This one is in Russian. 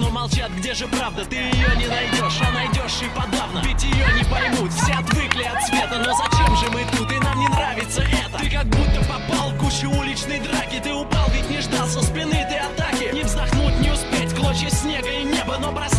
но молчат, где же правда? Ты ее не найдешь, а найдешь и подавно. Ведь ее не поймут, все отвыкли от света. Но зачем же мы тут, и нам не нравится это? Ты как будто попал в кучу уличной драки. Ты упал, ведь не ждал со спины ты атаки. Не вздохнуть, не успеть, клочья снега и неба Но проснись